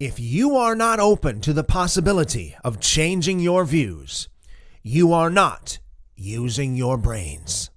If you are not open to the possibility of changing your views, you are not using your brains.